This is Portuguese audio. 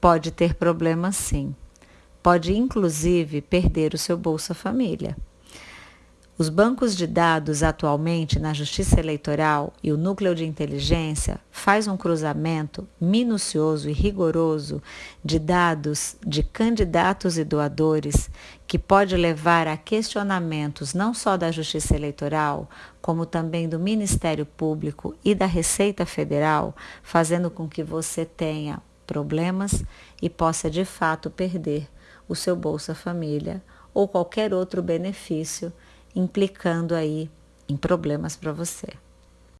pode ter problemas sim. Pode inclusive perder o seu Bolsa Família. Os bancos de dados atualmente na Justiça Eleitoral e o Núcleo de Inteligência faz um cruzamento minucioso e rigoroso de dados de candidatos e doadores que pode levar a questionamentos não só da Justiça Eleitoral, como também do Ministério Público e da Receita Federal, fazendo com que você tenha problemas e possa de fato perder o seu Bolsa Família ou qualquer outro benefício implicando aí em problemas para você.